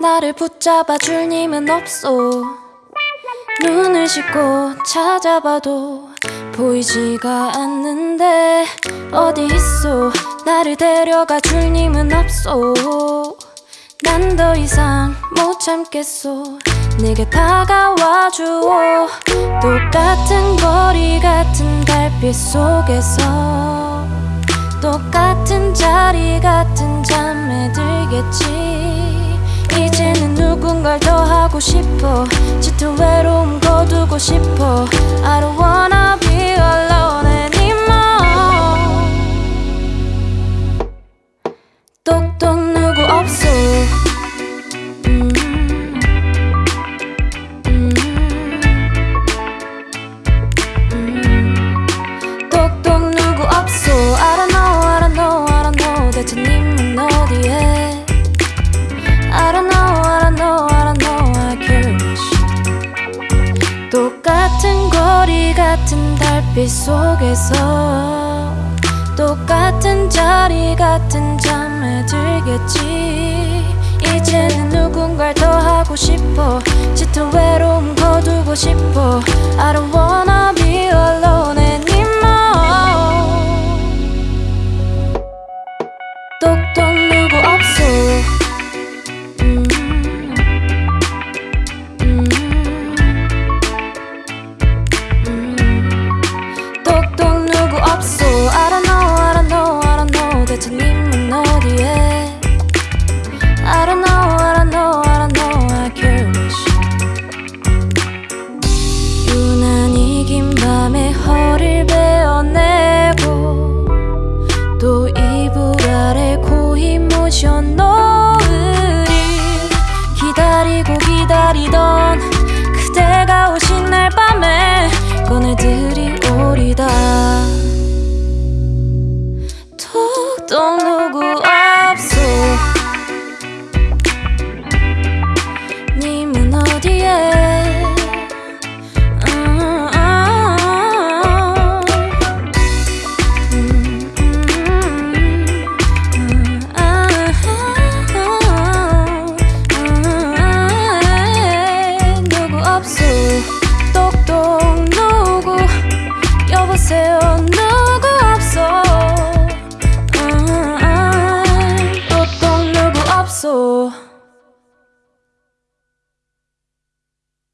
나를 붙잡아 줄 님은 없소 눈을 씻고 찾아봐도 보이지가 않는데 어디 있어? 나를 데려가 줄 님은 없소 난 더 이상 못 참겠소 내게 다가와 주오 똑같은 거리 같은 달빛 속에서 똑같은 자리 같은 잠에 들겠지 누군가를 더 하고 싶어. 짙은 외로 빛 속에서 똑같은 자리 같은 잠에 들겠지. 이제는 누군가를 더 하고 싶어. 짙은 외로움 거두고 싶어. I don't wanna 누구 없어 I don't know I don't know I don't know 대체 님은 어디에 I don't know I don't know I don't know I care much 유난히 긴 밤에 허리를 베어내고 또 이불 아래 고이 모셔 노을이 기다리고 기다리던 don't look.